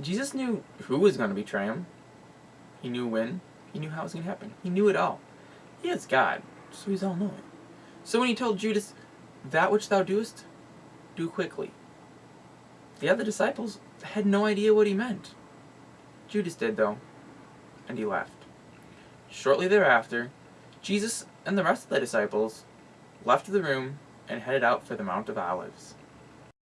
Jesus knew who was going to betray him. He knew when. He knew how it was going to happen. He knew it all. He is God, so he's all-knowing. So when he told Judas, that which thou doest, do quickly. The other disciples had no idea what he meant. Judas did, though, and he left. Shortly thereafter, Jesus and the rest of the disciples left the room and headed out for the Mount of Olives.